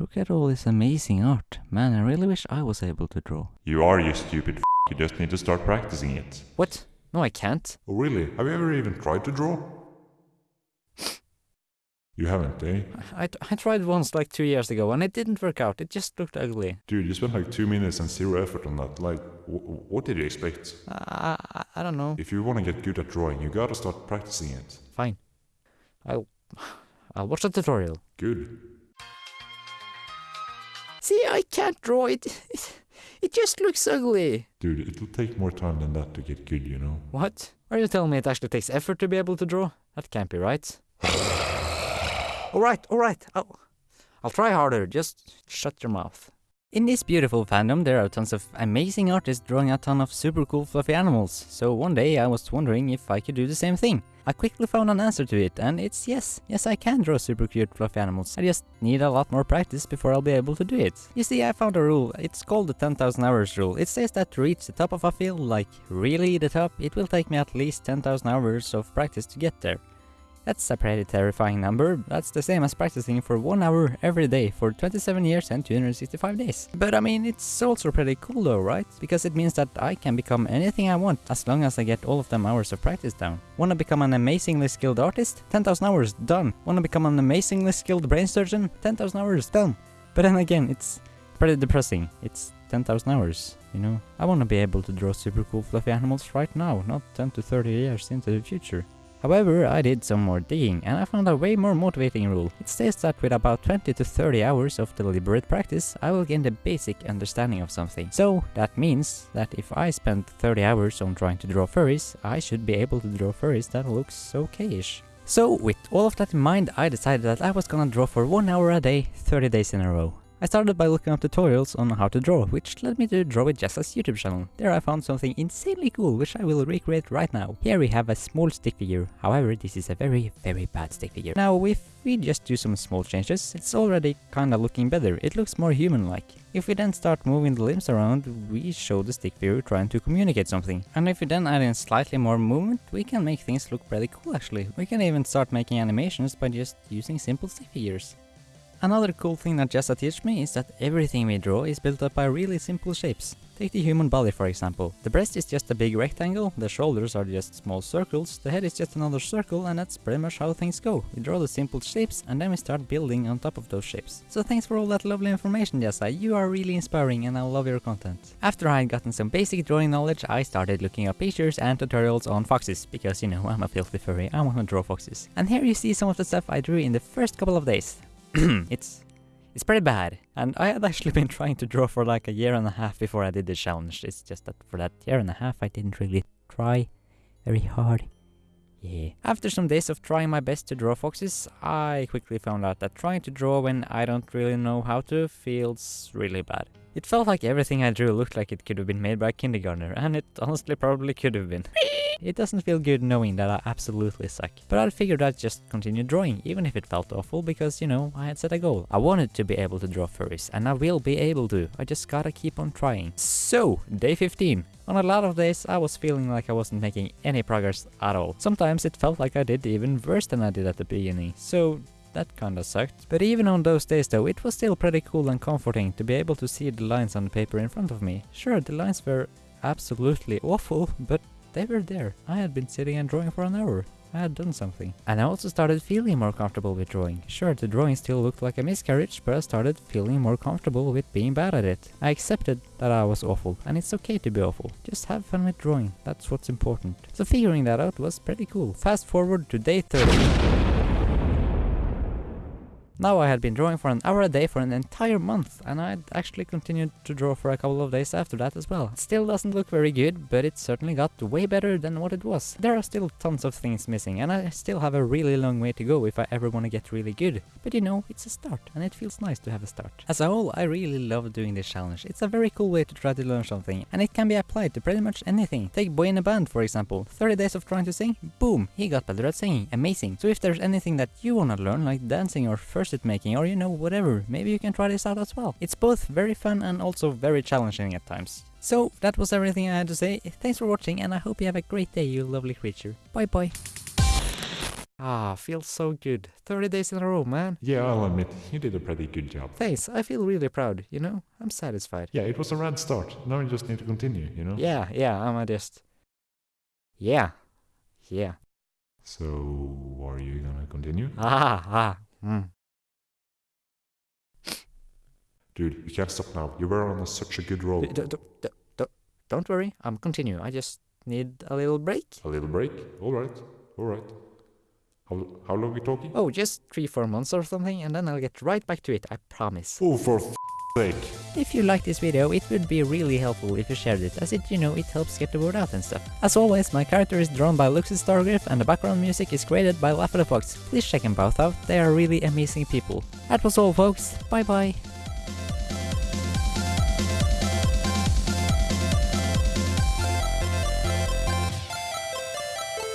Look at all this amazing art. Man, I really wish I was able to draw. You are, you stupid f***. You just need to start practicing it. What? No, I can't. Oh really? Have you ever even tried to draw? You haven't, eh? I, I tried once like two years ago and it didn't work out. It just looked ugly. Dude, you spent like two minutes and zero effort on that. Like, w- what did you expect? I, I, I don't know. If you want to get good at drawing, you gotta start practicing it. Fine. I'll, I'll watch the tutorial. Good. See, I can't draw it. It just looks ugly. Dude, it'll take more time than that to get good, you know? What? Are you telling me it actually takes effort to be able to draw? That can't be right. alright, alright. I'll, I'll try harder. Just shut your mouth. In this beautiful fandom, there are tons of amazing artists drawing a ton of super cool fluffy animals, so one day I was wondering if I could do the same thing. I quickly found an answer to it, and it's yes, yes I can draw super cute fluffy animals. I just need a lot more practice before I'll be able to do it. You see, I found a rule, it's called the 10,000 hours rule. It says that to reach the top of a field, like really the top, it will take me at least 10,000 hours of practice to get there. That's a pretty terrifying number, that's the same as practicing for 1 hour every day for 27 years and 265 days. But I mean, it's also pretty cool though, right? Because it means that I can become anything I want, as long as I get all of them hours of practice down. Wanna become an amazingly skilled artist? 10,000 hours, done. Wanna become an amazingly skilled brain surgeon? 10,000 hours, done. But then again, it's pretty depressing. It's 10,000 hours, you know? I wanna be able to draw super cool fluffy animals right now, not 10 to 30 years into the future. However, I did some more digging and I found a way more motivating rule. It says that with about 20 to 30 hours of deliberate practice, I will gain the basic understanding of something. So that means that if I spend 30 hours on trying to draw furries, I should be able to draw furries that looks okay-ish. So with all of that in mind, I decided that I was gonna draw for 1 hour a day, 30 days in a row. I started by looking up tutorials on how to draw, which led me to Draw with Jazza's YouTube channel. There I found something insanely cool, which I will recreate right now. Here we have a small stick figure, however this is a very very bad stick figure. Now if we just do some small changes, it's already kinda looking better, it looks more human-like. If we then start moving the limbs around, we show the stick figure trying to communicate something. And if we then add in slightly more movement, we can make things look pretty cool actually. We can even start making animations by just using simple stick figures. Another cool thing that Jazza teach me is that everything we draw is built up by really simple shapes. Take the human body for example. The breast is just a big rectangle, the shoulders are just small circles, the head is just another circle and that's pretty much how things go. We draw the simple shapes and then we start building on top of those shapes. So thanks for all that lovely information Jazza, you are really inspiring and I love your content. After I had gotten some basic drawing knowledge, I started looking up pictures and tutorials on foxes, because you know, I'm a filthy furry, I wanna draw foxes. And here you see some of the stuff I drew in the first couple of days. it's it's pretty bad. And I had actually been trying to draw for like a year and a half before I did the challenge. It's just that for that year and a half I didn't really try very hard. Yeah. After some days of trying my best to draw foxes, I quickly found out that trying to draw when I don't really know how to feels really bad. It felt like everything I drew looked like it could have been made by a kindergartner, and it honestly probably could have been. it doesn't feel good knowing that I absolutely suck. But I figured I'd just continue drawing, even if it felt awful, because, you know, I had set a goal. I wanted to be able to draw furries, and I will be able to. I just gotta keep on trying. So, day 15. On a lot of days, I was feeling like I wasn't making any progress at all. Sometimes it felt like I did even worse than I did at the beginning. So, that kinda sucked. But even on those days though, it was still pretty cool and comforting to be able to see the lines on the paper in front of me. Sure, the lines were absolutely awful, but they were there. I had been sitting and drawing for an hour. I had done something. And I also started feeling more comfortable with drawing. Sure, the drawing still looked like a miscarriage, but I started feeling more comfortable with being bad at it. I accepted that I was awful, and it's okay to be awful. Just have fun with drawing, that's what's important. So figuring that out was pretty cool. Fast forward to day 30. Now I had been drawing for an hour a day for an entire month, and I'd actually continued to draw for a couple of days after that as well. Still doesn't look very good, but it certainly got way better than what it was. There are still tons of things missing, and I still have a really long way to go if I ever want to get really good. But you know, it's a start, and it feels nice to have a start. As a whole, I really love doing this challenge. It's a very cool way to try to learn something, and it can be applied to pretty much anything. Take Boyinaband for example. 30 days of trying to sing, boom, he got better at singing. Amazing. So if there's anything that you wanna learn, like dancing or first it making or you know whatever, maybe you can try this out as well. It's both very fun and also very challenging at times. So that was everything I had to say, thanks for watching and I hope you have a great day you lovely creature. Bye bye. Ah, feels so good. 30 days in a row, man. Yeah, I'll admit, you did a pretty good job. Thanks, I feel really proud, you know? I'm satisfied. Yeah, it was a rad start. Now you just need to continue, you know? Yeah, yeah, I'm a just... Yeah. Yeah. So, are you gonna continue? Ah, ah, mm. Dude, you can't stop now. You were on a, such a good roll. D- d- d- d- d- Don't worry, I'm continue. I just need a little break. A little break? Alright, alright. How, how long we talking? Oh, just three, four months or something, and then I'll get right back to it, I promise. Oh, for f sake. If you like this video, it would be really helpful if you shared it, as it, you know, it helps get the word out and stuff. As always, my character is drawn by Luxus Stargriff and the background music is created by Laugh at the Fox. Please check them both out, they are really amazing people. That was all folks, bye bye.